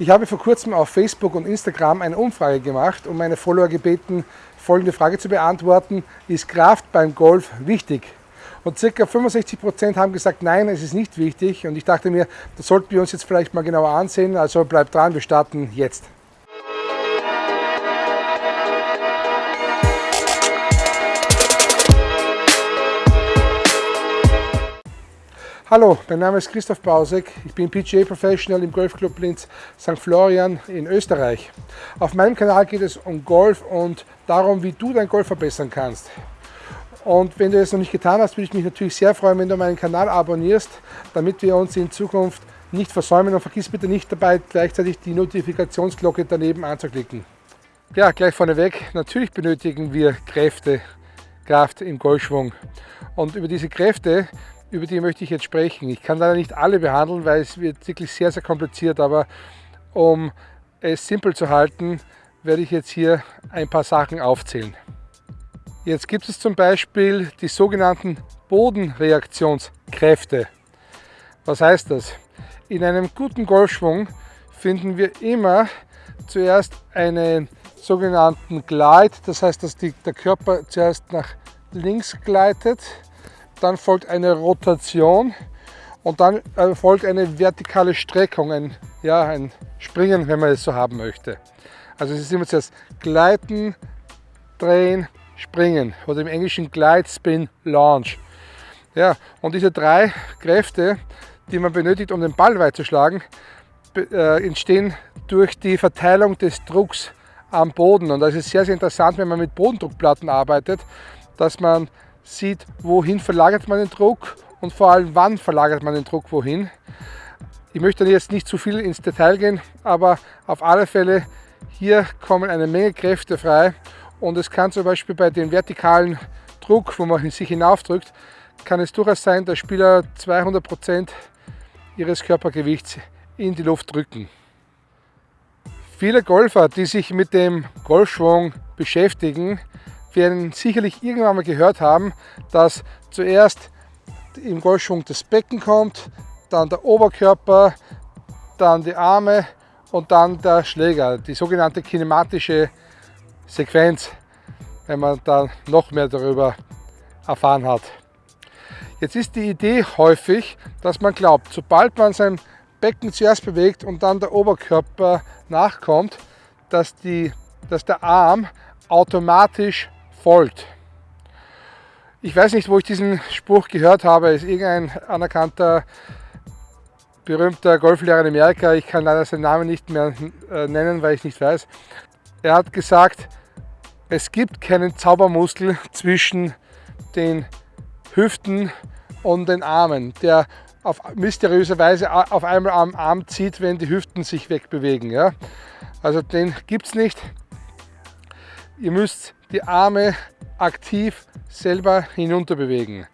Ich habe vor kurzem auf Facebook und Instagram eine Umfrage gemacht und meine Follower gebeten, folgende Frage zu beantworten. Ist Kraft beim Golf wichtig? Und ca. 65 Prozent haben gesagt, nein, es ist nicht wichtig. Und ich dachte mir, das sollten wir uns jetzt vielleicht mal genauer ansehen. Also bleibt dran, wir starten jetzt. Hallo, mein Name ist Christoph Bausek. Ich bin PGA Professional im Golfclub Linz St. Florian in Österreich. Auf meinem Kanal geht es um Golf und darum, wie du dein Golf verbessern kannst. Und wenn du es noch nicht getan hast, würde ich mich natürlich sehr freuen, wenn du meinen Kanal abonnierst, damit wir uns in Zukunft nicht versäumen und vergiss bitte nicht dabei, gleichzeitig die Notifikationsglocke daneben anzuklicken. Ja, gleich vorneweg, natürlich benötigen wir Kräfte, Kraft im Golfschwung. Und über diese Kräfte über die möchte ich jetzt sprechen. Ich kann leider nicht alle behandeln, weil es wird wirklich sehr, sehr kompliziert, aber um es simpel zu halten, werde ich jetzt hier ein paar Sachen aufzählen. Jetzt gibt es zum Beispiel die sogenannten Bodenreaktionskräfte. Was heißt das? In einem guten Golfschwung finden wir immer zuerst einen sogenannten Glide, das heißt, dass die, der Körper zuerst nach links gleitet dann folgt eine Rotation und dann äh, folgt eine vertikale Streckung, ein, ja, ein Springen, wenn man es so haben möchte. Also es ist immer zuerst Gleiten, Drehen, Springen oder im Englischen Glide, Spin, Launch. Ja, und diese drei Kräfte, die man benötigt, um den Ball weit zu schlagen, äh, entstehen durch die Verteilung des Drucks am Boden. Und das ist sehr, sehr interessant, wenn man mit Bodendruckplatten arbeitet, dass man sieht, wohin verlagert man den Druck und vor allem wann verlagert man den Druck wohin. Ich möchte jetzt nicht zu viel ins Detail gehen, aber auf alle Fälle hier kommen eine Menge Kräfte frei und es kann zum Beispiel bei dem vertikalen Druck, wo man sich hinaufdrückt, kann es durchaus sein, dass Spieler 200 Prozent ihres Körpergewichts in die Luft drücken. Viele Golfer, die sich mit dem Golfschwung beschäftigen, werden sicherlich irgendwann mal gehört haben, dass zuerst im Golfschwung das Becken kommt, dann der Oberkörper, dann die Arme und dann der Schläger, die sogenannte kinematische Sequenz, wenn man dann noch mehr darüber erfahren hat. Jetzt ist die Idee häufig, dass man glaubt, sobald man sein Becken zuerst bewegt und dann der Oberkörper nachkommt, dass, die, dass der Arm automatisch folgt. Ich weiß nicht, wo ich diesen Spruch gehört habe. Es ist irgendein anerkannter, berühmter Golflehrer in Amerika. Ich kann leider seinen Namen nicht mehr äh, nennen, weil ich nicht weiß. Er hat gesagt, es gibt keinen Zaubermuskel zwischen den Hüften und den Armen, der auf mysteriöse Weise auf einmal am Arm zieht, wenn die Hüften sich wegbewegen. Ja? Also den gibt es nicht. Ihr müsst die Arme aktiv selber hinunter bewegen.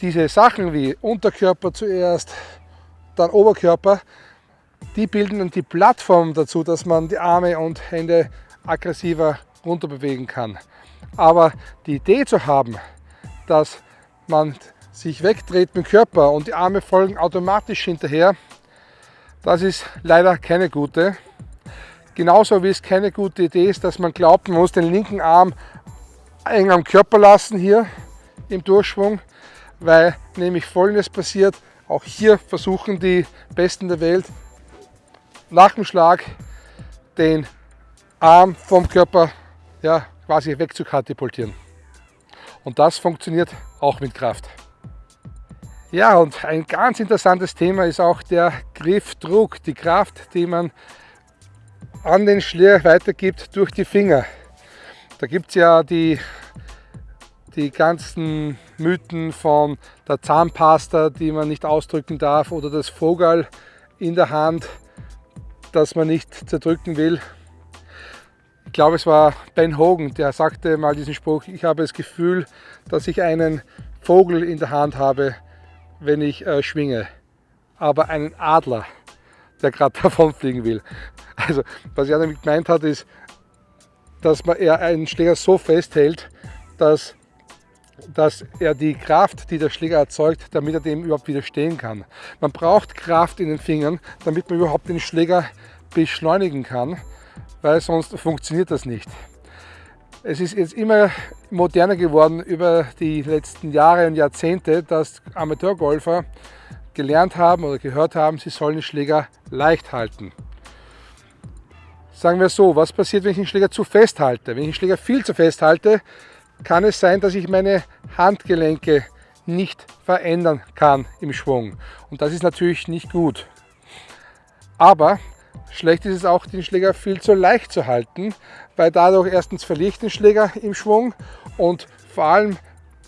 Diese Sachen wie Unterkörper zuerst, dann Oberkörper, die bilden dann die Plattform dazu, dass man die Arme und Hände aggressiver runter bewegen kann. Aber die Idee zu haben, dass man sich wegdreht mit dem Körper und die Arme folgen automatisch hinterher, das ist leider keine gute. Genauso wie es keine gute Idee ist, dass man glaubt, man muss den linken Arm eng am Körper lassen hier im Durchschwung, weil nämlich folgendes passiert. Auch hier versuchen die Besten der Welt nach dem Schlag den Arm vom Körper ja, quasi wegzukatapultieren. Und das funktioniert auch mit Kraft. Ja, und ein ganz interessantes Thema ist auch der Griffdruck, die Kraft, die man an den Schlier weitergibt durch die Finger. Da gibt es ja die, die ganzen Mythen von der Zahnpasta, die man nicht ausdrücken darf, oder das Vogel in der Hand, das man nicht zerdrücken will. Ich glaube, es war Ben Hogan, der sagte mal diesen Spruch, ich habe das Gefühl, dass ich einen Vogel in der Hand habe, wenn ich äh, schwinge, aber einen Adler, der gerade davonfliegen will. Also, was er damit gemeint hat, ist, dass man er einen Schläger so festhält, dass, dass er die Kraft, die der Schläger erzeugt, damit er dem überhaupt widerstehen kann. Man braucht Kraft in den Fingern, damit man überhaupt den Schläger beschleunigen kann, weil sonst funktioniert das nicht. Es ist jetzt immer moderner geworden über die letzten Jahre und Jahrzehnte, dass Amateurgolfer gelernt haben oder gehört haben, sie sollen den Schläger leicht halten. Sagen wir so, was passiert, wenn ich den Schläger zu fest halte? Wenn ich den Schläger viel zu fest halte, kann es sein, dass ich meine Handgelenke nicht verändern kann im Schwung. Und das ist natürlich nicht gut. Aber schlecht ist es auch, den Schläger viel zu leicht zu halten, weil dadurch erstens verliere ich den Schläger im Schwung und vor allem,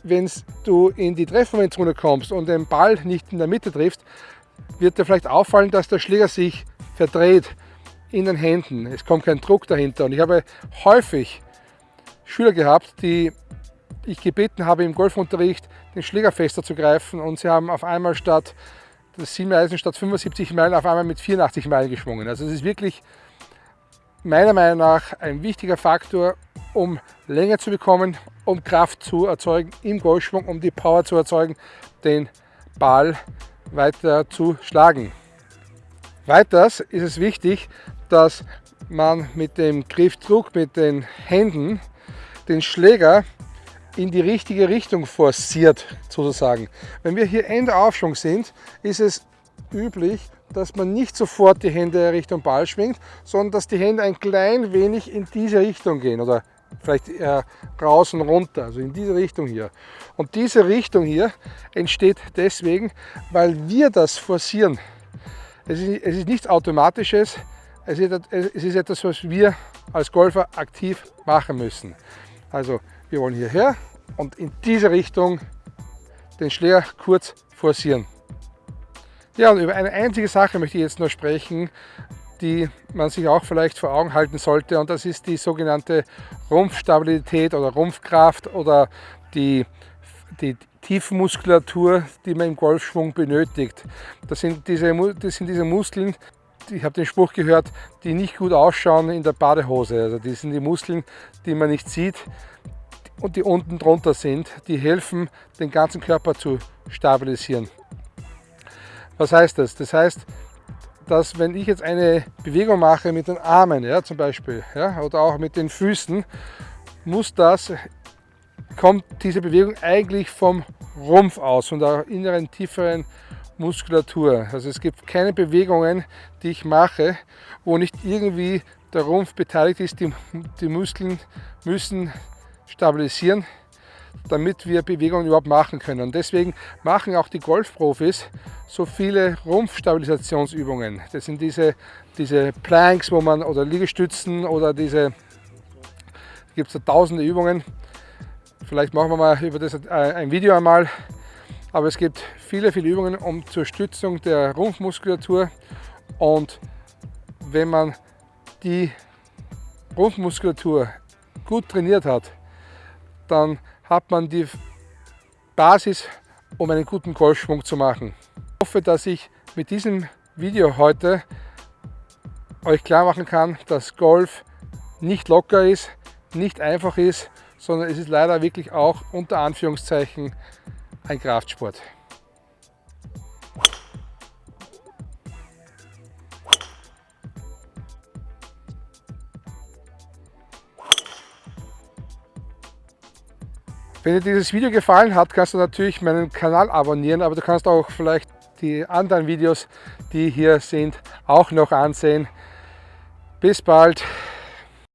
wenn du in die Treffmomentzone kommst und den Ball nicht in der Mitte triffst, wird dir vielleicht auffallen, dass der Schläger sich verdreht in den Händen. Es kommt kein Druck dahinter. Und ich habe häufig Schüler gehabt, die ich gebeten habe im Golfunterricht, den Schläger fester zu greifen und sie haben auf einmal statt das 7 Eisen statt 75 Meilen auf einmal mit 84 Meilen geschwungen. Also es ist wirklich meiner Meinung nach ein wichtiger Faktor, um Länge zu bekommen, um Kraft zu erzeugen im Golfschwung, um die Power zu erzeugen, den Ball weiter zu schlagen. Weiters ist es wichtig, dass man mit dem Griffdruck, mit den Händen den Schläger in die richtige Richtung forciert, sozusagen. Wenn wir hier Ende Aufschwung sind, ist es üblich, dass man nicht sofort die Hände Richtung Ball schwingt, sondern dass die Hände ein klein wenig in diese Richtung gehen oder vielleicht eher raus und runter, also in diese Richtung hier. Und diese Richtung hier entsteht deswegen, weil wir das forcieren. Es ist, es ist nichts Automatisches, es ist, etwas, was wir als Golfer aktiv machen müssen. Also wir wollen hierher und in diese Richtung den Schläger kurz forcieren. Ja, und über eine einzige Sache möchte ich jetzt noch sprechen, die man sich auch vielleicht vor Augen halten sollte und das ist die sogenannte Rumpfstabilität oder Rumpfkraft oder die, die Tiefmuskulatur, die man im Golfschwung benötigt. Das sind diese, das sind diese Muskeln, ich habe den Spruch gehört, die nicht gut ausschauen in der Badehose. Also die sind die Muskeln, die man nicht sieht und die unten drunter sind, die helfen, den ganzen Körper zu stabilisieren. Was heißt das? Das heißt, dass wenn ich jetzt eine Bewegung mache mit den Armen, ja, zum Beispiel, ja, oder auch mit den Füßen, muss das, kommt diese Bewegung eigentlich vom Rumpf aus, von der inneren, tieferen Muskulatur. Also es gibt keine Bewegungen, die ich mache, wo nicht irgendwie der Rumpf beteiligt ist. Die, die Muskeln müssen stabilisieren, damit wir Bewegungen überhaupt machen können. Und deswegen machen auch die Golfprofis so viele Rumpfstabilisationsübungen. Das sind diese, diese Planks, wo man oder Liegestützen oder diese, gibt es tausende Übungen. Vielleicht machen wir mal über das ein Video einmal. Aber es gibt viele, viele Übungen um zur Stützung der Rumpfmuskulatur. Und wenn man die Rumpfmuskulatur gut trainiert hat, dann hat man die Basis, um einen guten Golfschwung zu machen. Ich hoffe, dass ich mit diesem Video heute euch klar machen kann, dass Golf nicht locker ist, nicht einfach ist, sondern es ist leider wirklich auch unter Anführungszeichen ein Kraftsport. Wenn dir dieses Video gefallen hat, kannst du natürlich meinen Kanal abonnieren, aber du kannst auch vielleicht die anderen Videos, die hier sind, auch noch ansehen. Bis bald!